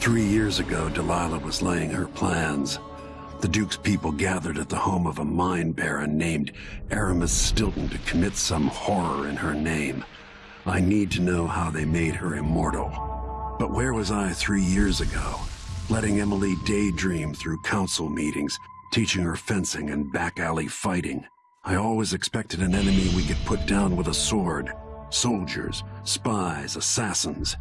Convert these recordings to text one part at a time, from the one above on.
Three years ago, Delilah was laying her plans. The Duke's people gathered at the home of a mine baron named Aramis Stilton to commit some horror in her name. I need to know how they made her immortal. But where was I three years ago? Letting Emily daydream through council meetings, teaching her fencing and back alley fighting. I always expected an enemy we could put down with a sword. Soldiers, spies, assassins.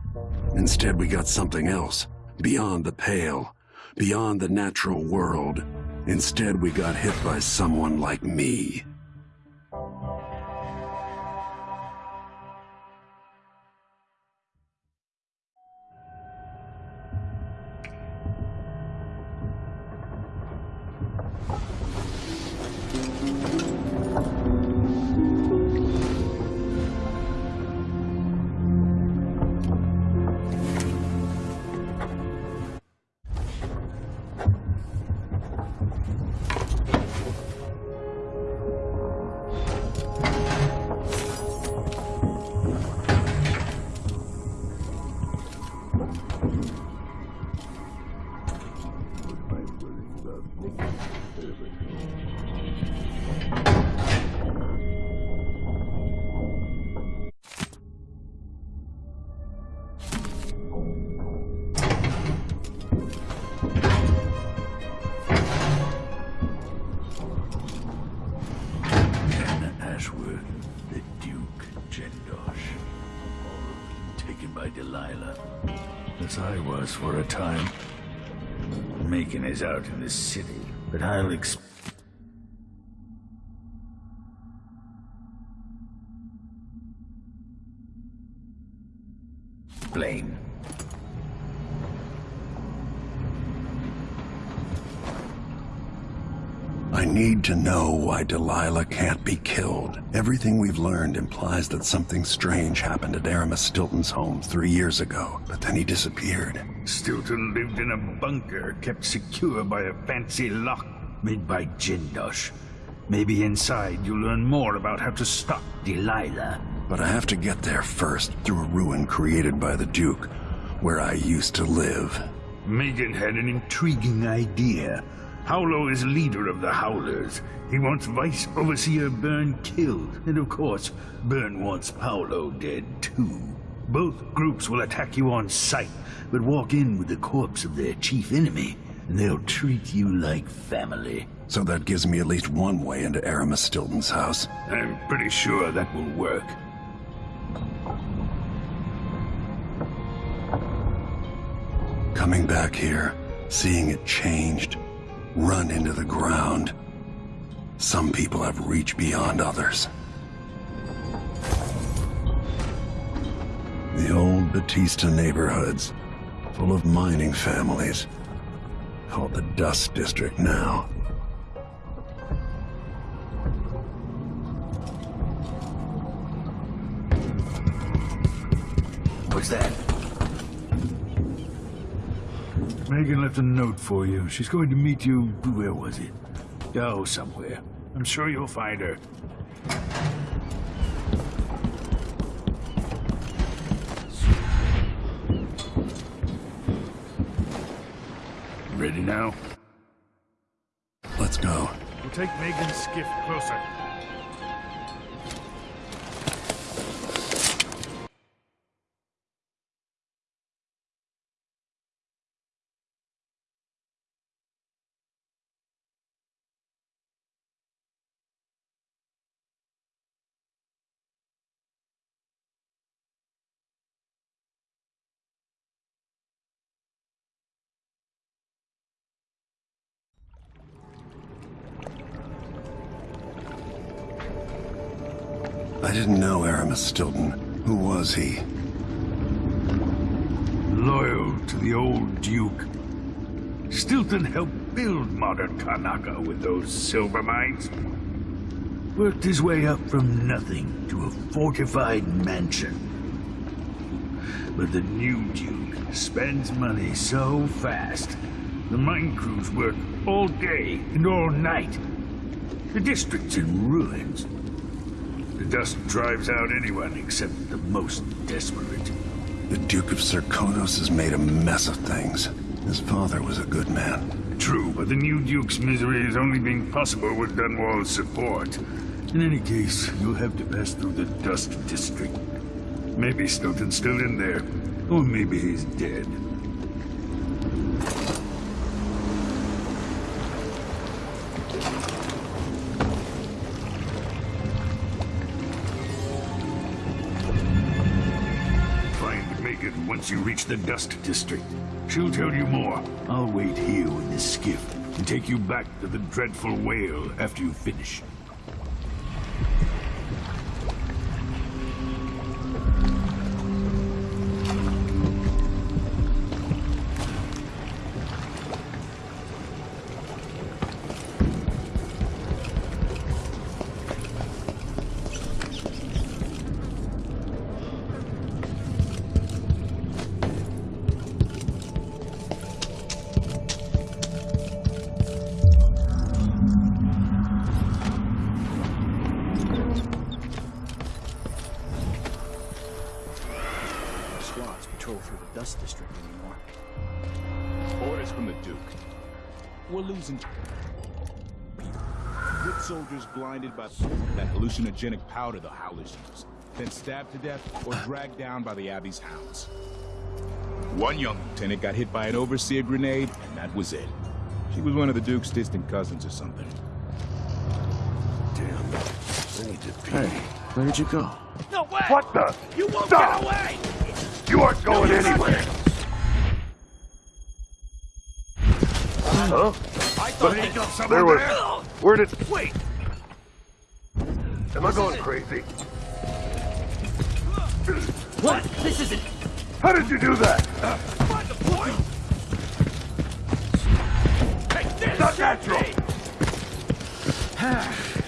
Instead, we got something else, beyond the pale, beyond the natural world. Instead, we got hit by someone like me. As I was for a time. Meagan is out in the city, but I'll ex- explain. I need to know why Delilah can't be killed. Everything we've learned implies that something strange happened at Aramis Stilton's home three years ago, but then he disappeared. Stilton lived in a bunker kept secure by a fancy lock made by Jindosh. Maybe inside you'll learn more about how to stop Delilah. But I have to get there first, through a ruin created by the Duke, where I used to live. Meagan had an intriguing idea. Paolo is leader of the Howlers. He wants Vice Overseer Byrne killed, and of course, Byrne wants Paolo dead too. Both groups will attack you on sight, but walk in with the corpse of their chief enemy, and they'll treat you like family. So that gives me at least one way into Aramis Stilton's house. I'm pretty sure that will work. Coming back here, seeing it changed, run into the ground. Some people have reached beyond others. The old Batista neighborhoods, full of mining families, called the Dust District now. What's that? Meagan left a note for you. She's going to meet you. Where was it? Oh, somewhere. I'm sure you'll find her. Ready now? Let's go. We'll take Meagan's skiff closer. I didn't know Aramis Stilton. Who was he? Loyal to the old Duke. Stilton helped build modern Karnaca with those silver mines. Worked his way up from nothing to a fortified mansion. But the new Duke spends money so fast, the mine crews work all day and all night. The district's in ruins. Dust drives out anyone except the most desperate. The Duke of Serkonos has made a mess of things. His father was a good man. True, but the new Duke's misery has only been possible with Dunwall's support. In any case, you'll have to pass through the Dust District. Maybe Stilton's still in there, or maybe he's dead. Once you reach the Dust District. She'll tell you more. I'll wait here in this skiff and take you back to the Dreadful Wale after you finish. We're losing. Good soldiers blinded by that hallucinogenic powder the Howlers use, then stabbed to death or dragged down by the Abbey's hounds. One young lieutenant got hit by an overseer grenade, and that was it. She was one of the Duke's distant cousins or something. Damn. I need to pee. Hey, where did you go? No way! What the? You won't Stop! get away! You aren't going anywhere! Huh? I thought they got someone there was- there. Where did... It wait! Am I going crazy? What? This isn't... How did you do that? Find the point! Take this! Not natural!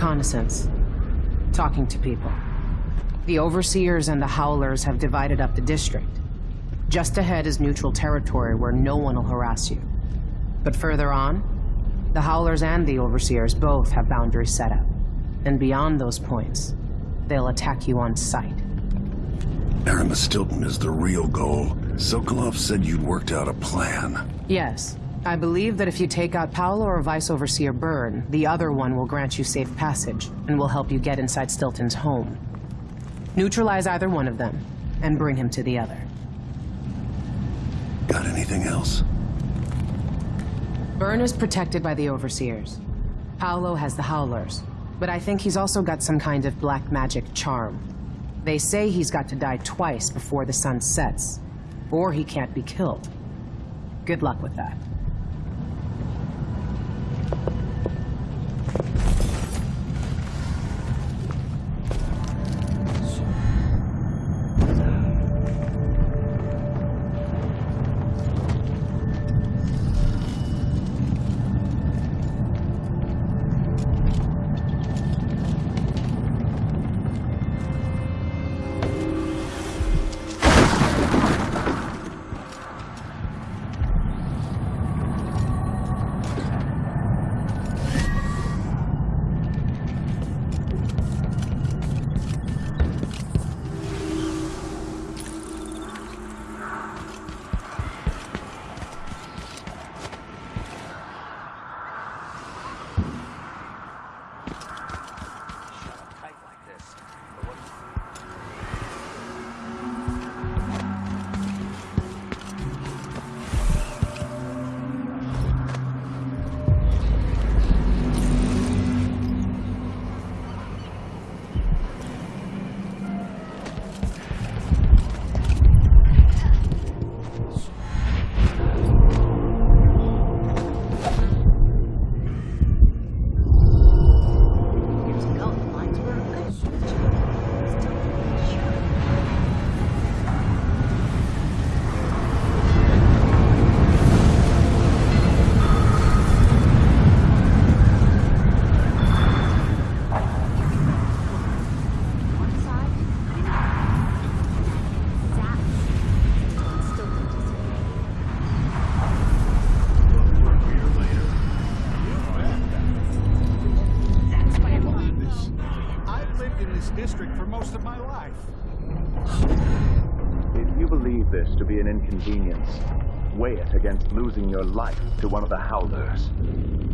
reconnaissance, talking to people. The Overseers and the Howlers have divided up the district. Just ahead is neutral territory where no one will harass you. But further on, the Howlers and the Overseers both have boundaries set up. And beyond those points, they'll attack you on sight. Aramis Stilton is the real goal. Sokolov said you'd worked out a plan. Yes. I believe that if you take out Paolo or Vice Overseer Byrne, the other one will grant you safe passage and will help you get inside Stilton's home. Neutralize either one of them and bring him to the other. Got anything else? Byrne is protected by the Overseers. Paolo has the Howlers, but I think he's also got some kind of black magic charm. They say he's got to die twice before the sun sets, or he can't be killed. Good luck with that. Lived in this district for most of my life. If you believe this to be an inconvenience, weigh it against losing your life to one of the Howlers.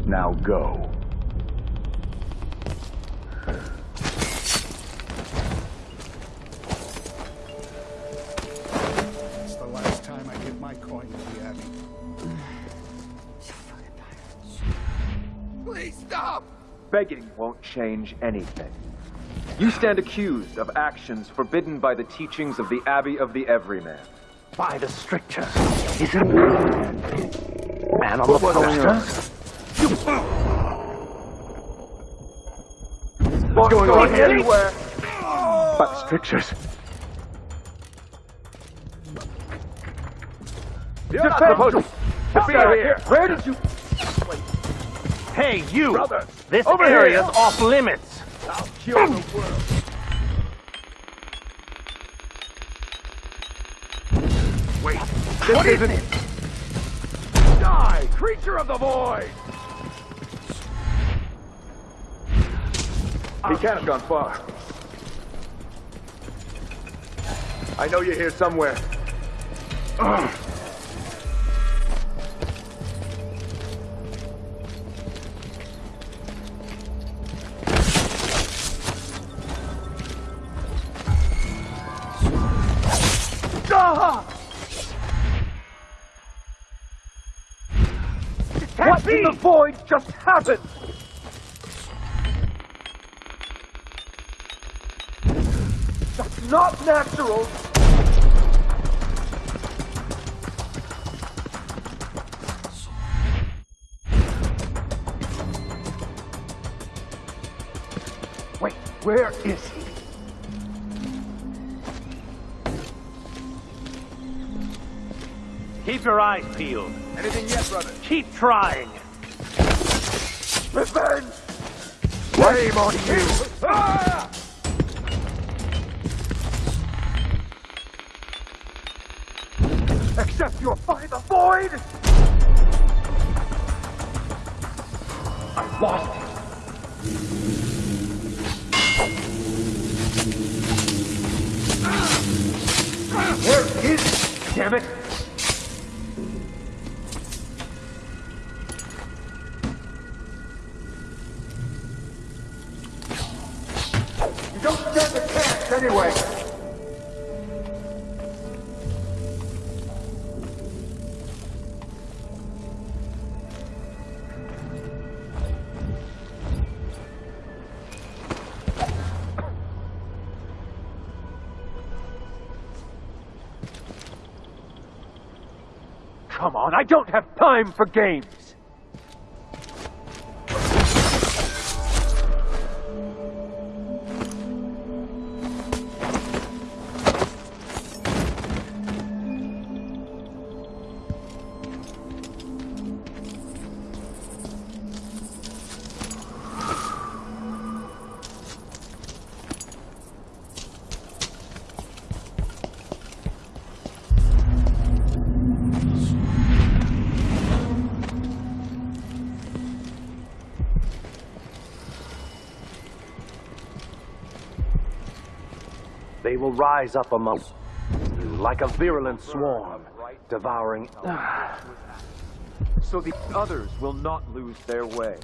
Now go. It's the last time I give my coin to the Abbey. Please stop! Begging won't change anything. You stand accused of actions forbidden by the teachings of the Abbey of the Everyman. By the strictures. Is it man on the poster? What's going on here? Anywhere. Oh. By the strictures. You're not supposed to be here. Where did you? Hey, you! Brother, this over area's here. off limits! I'll kill the world. Wait, this What is isn't... Die, creature of the void! He can't have gone far. I know you're here somewhere. Ugh. void just happened? That's not natural! Wait, where is he? Keep your eyes peeled. Anything yet, brother? Keep trying. Revenge! Blame on you! Ah! Except you're the void! I lost it! Where is? Damn it! On, I don't have time for games! Rise up among you like a virulent swarm, devouring... So the others will not lose their way.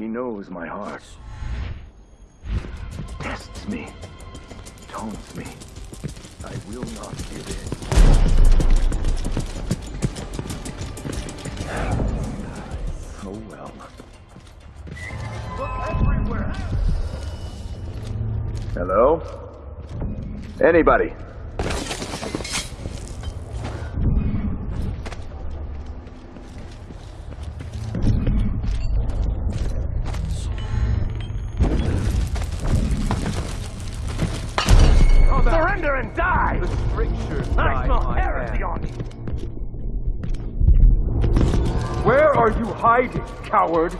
He knows my heart. Tests me. Taunts me. I will not give in. Oh well. Look everywhere! Hello? Anybody? Coward?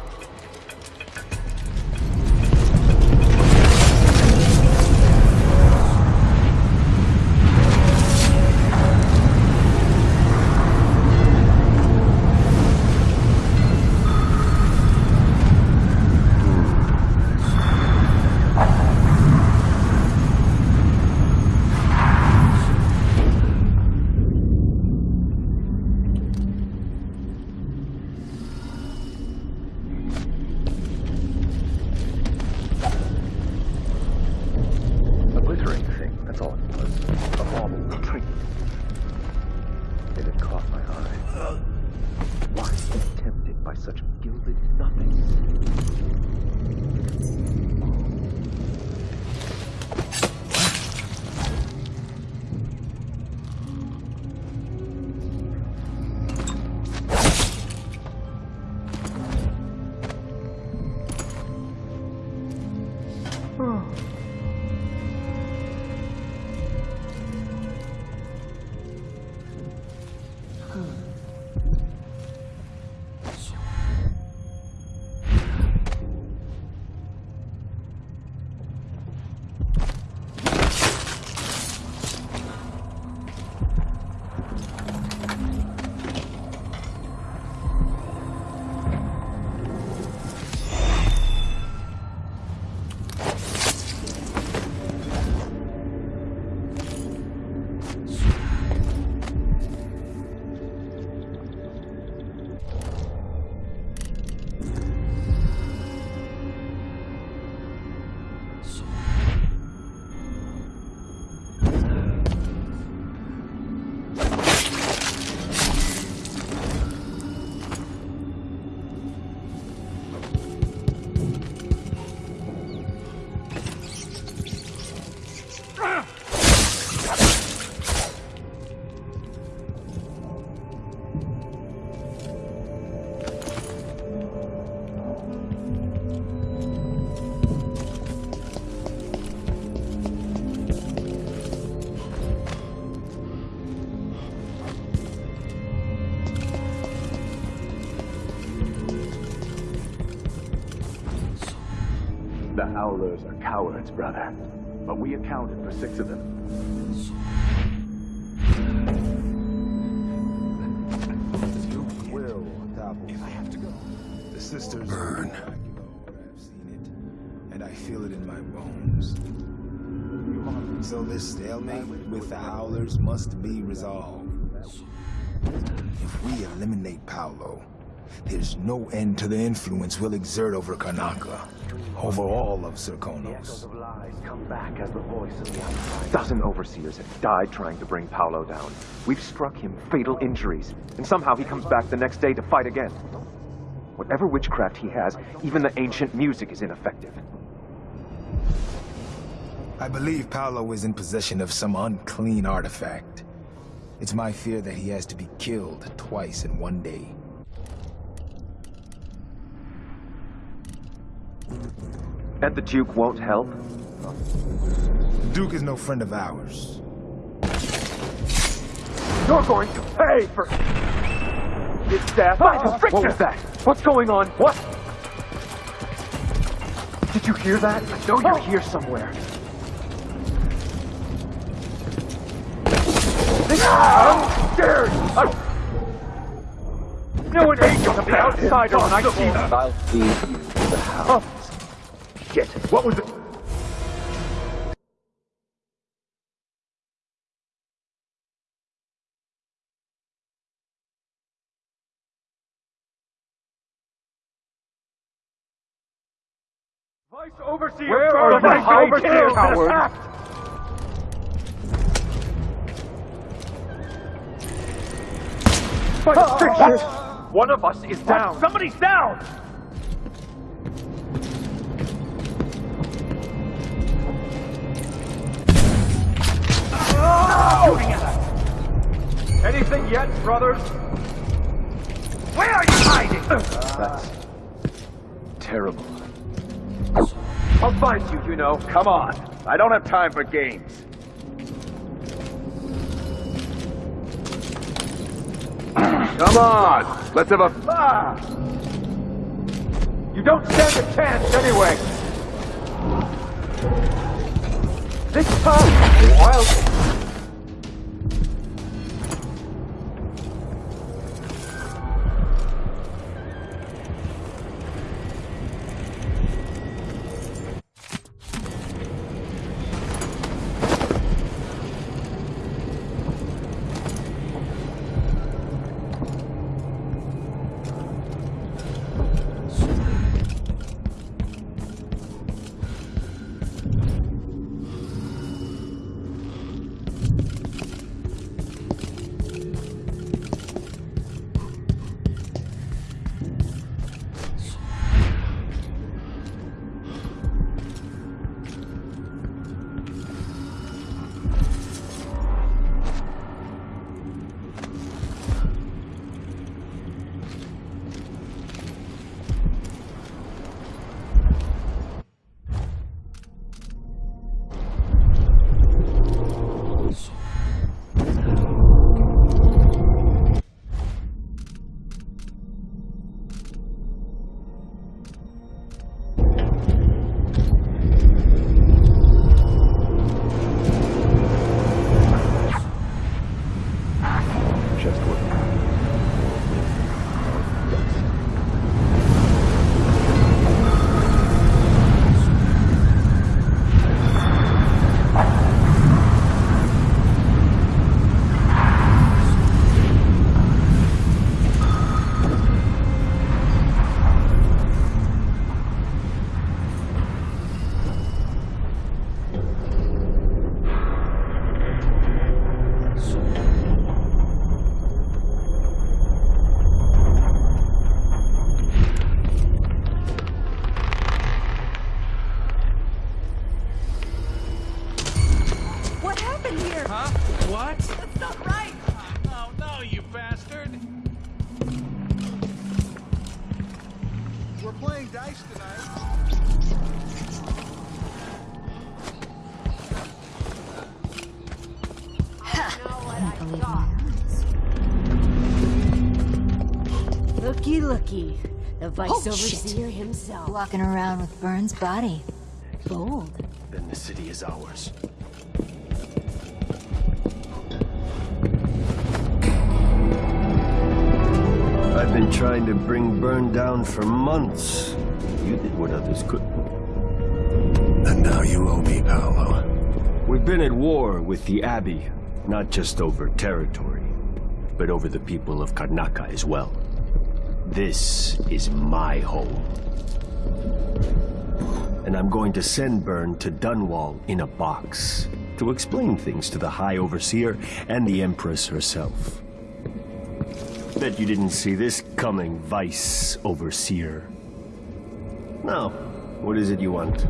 Howlers are cowards, brother. But we accounted for six of them. will topple. If I have to go. The sisters Burn. I've seen it, and I feel it in my bones. So this stalemate with the Howlers must be resolved. If we eliminate Paolo, there's no end to the influence we'll exert over Karnaca, over all of Serkonos. of lies come back as the voice of the A outside. dozen overseers have died trying to bring Paolo down. We've struck him fatal injuries, and somehow he comes back the next day to fight again. Whatever witchcraft he has, even the ancient music is ineffective. I believe Paolo is in possession of some unclean artifact. It's my fear that he has to be killed twice in one day. And the Duke won't help? Duke is no friend of ours. You're going to pay for his death. Ah! What was that? What's going on? What? Did you hear that? I know you're oh! here somewhere. I'm ah! scared! I... No an angel of the outsider when I see them. I'll feed you to the house. Oh! Shit, what was it? Vice Overseer Where are the Vice Overseer Howard? Vice One of us is down. Somebody's down! Shooting at us! Anything yet, brothers? Where are you hiding? That's terrible. I'll find you, you know. Come on. I don't have time for games. Come on, let's have a... Ah! You don't stand a chance anyway! This time, wild... Vice oh, no, you bastard. We're playing dice tonight. Looky looky. The vice Overseer shit. himself. Walking around with Byrne's body. Bold. Then the city is ours. I've been trying to bring Byrne down for months. You did what others couldn't. And now you owe me, Paolo. We've been at war with the Abbey, not just over territory, but over the people of Karnaca as well. This is my home. And I'm going to send Byrne to Dunwall in a box to explain things to the High Overseer and the Empress herself. Bet you didn't see this coming, Vice Overseer. Now, what is it you want?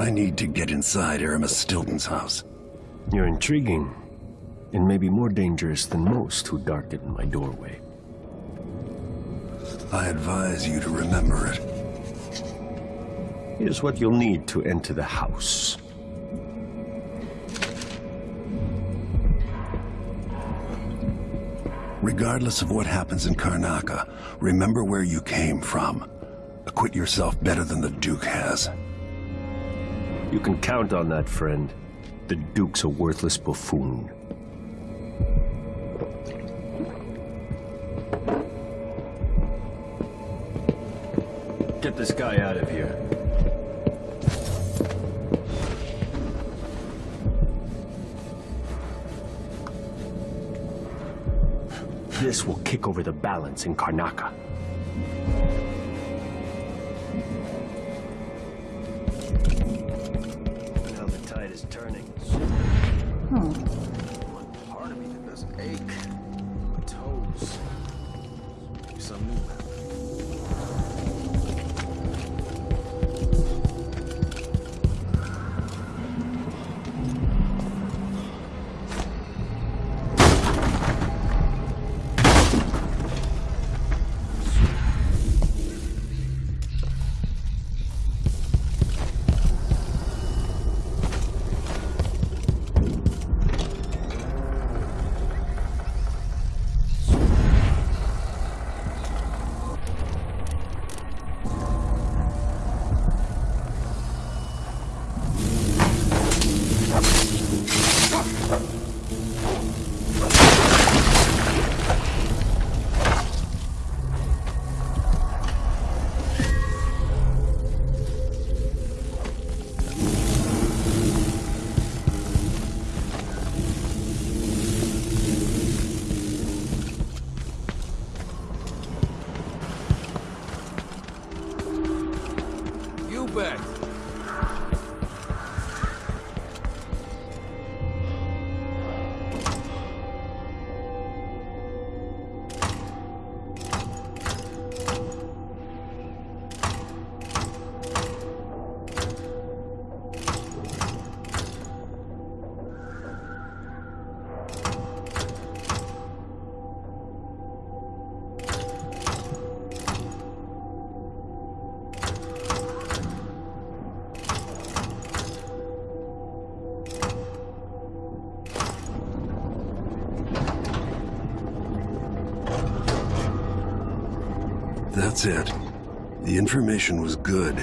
I need to get inside Aramis Stilton's house. You're intriguing, and maybe more dangerous than most who darken my doorway. I advise you to remember it. Here's what you'll need to enter the house. Regardless of what happens in Karnaca, remember where you came from. Acquit yourself better than the Duke has. You can count on that, friend. The Duke's a worthless buffoon. Get this guy out of here. This will kick over the balance in Karnaca. Now the tide is turning. Hmm. back. That's it. The information was good,